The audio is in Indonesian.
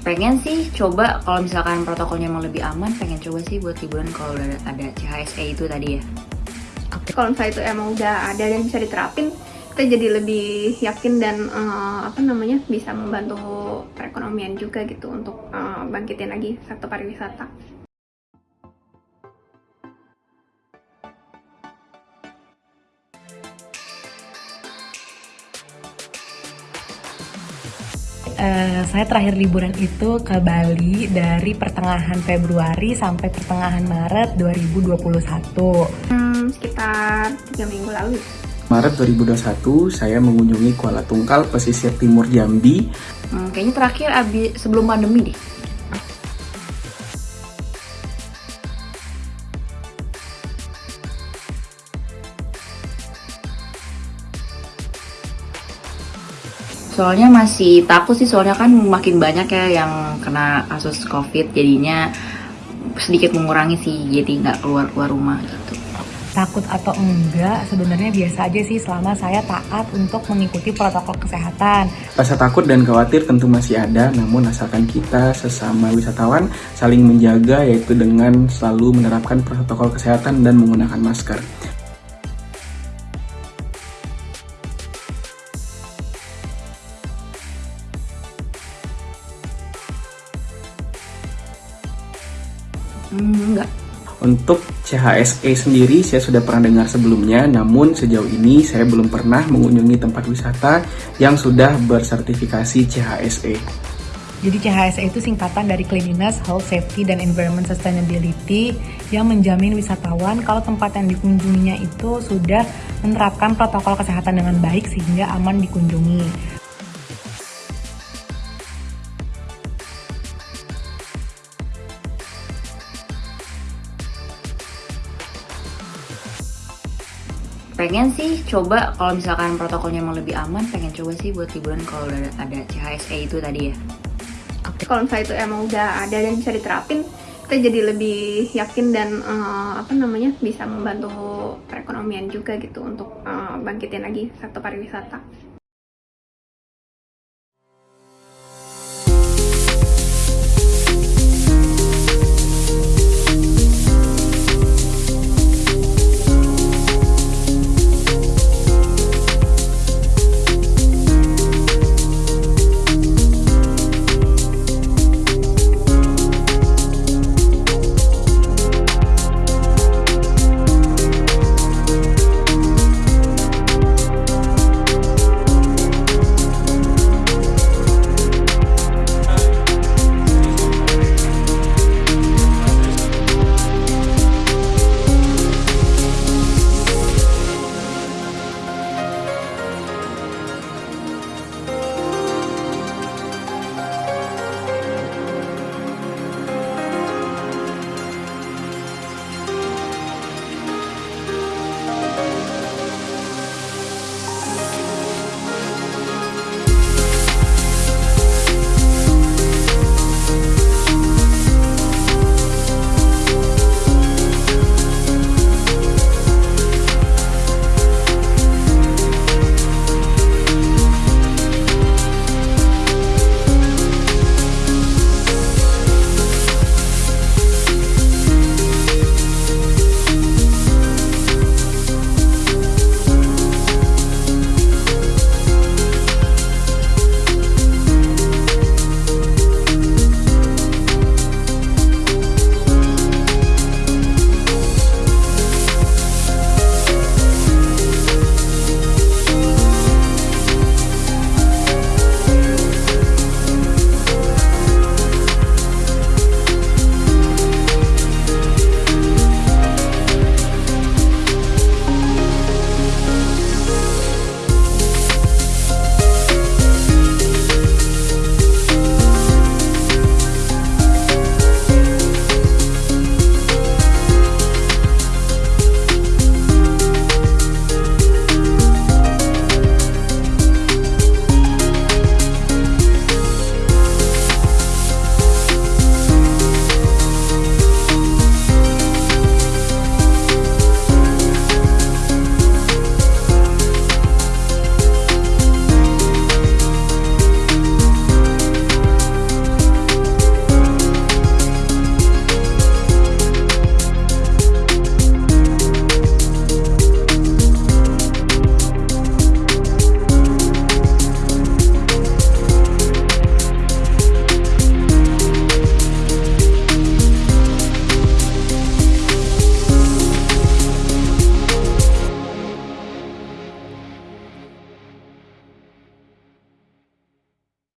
pengen sih coba kalau misalkan protokolnya mau lebih aman pengen coba sih buat liburan kalau udah ada CHSE itu tadi ya kalau misalnya itu emang udah ada dan bisa diterapin kita jadi lebih yakin dan uh, apa namanya bisa membantu perekonomian juga gitu untuk uh, bangkitin lagi sektor pariwisata. Uh, saya terakhir liburan itu ke Bali dari pertengahan Februari sampai pertengahan Maret 2021. Hmm, sekitar tiga minggu lalu. Maret 2021 saya mengunjungi Kuala Tungkal, pesisir timur Jambi. Hmm, kayaknya terakhir abis sebelum pandemi deh. Soalnya masih takut sih soalnya kan makin banyak ya yang kena kasus covid jadinya sedikit mengurangi sih jadi nggak keluar keluar rumah gitu. Takut atau enggak sebenarnya biasa aja sih selama saya taat untuk mengikuti protokol kesehatan. Rasa takut dan khawatir tentu masih ada namun asalkan kita sesama wisatawan saling menjaga yaitu dengan selalu menerapkan protokol kesehatan dan menggunakan masker Hmm, enggak. Untuk CHSE sendiri saya sudah pernah dengar sebelumnya, namun sejauh ini saya belum pernah mengunjungi tempat wisata yang sudah bersertifikasi CHSE. Jadi CHSE itu singkatan dari Cleanliness, Health, Safety, dan Environment Sustainability yang menjamin wisatawan kalau tempat yang dikunjunginya itu sudah menerapkan protokol kesehatan dengan baik sehingga aman dikunjungi. Pengen sih coba kalau misalkan protokolnya mau lebih aman pengen coba sih buat liburan kalau udah ada CHSE itu tadi ya. Kalau misalnya itu emang udah ada dan bisa diterapin kita jadi lebih yakin dan uh, apa namanya bisa membantu perekonomian juga gitu untuk uh, bangkitin lagi sektor pariwisata